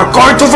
You're going to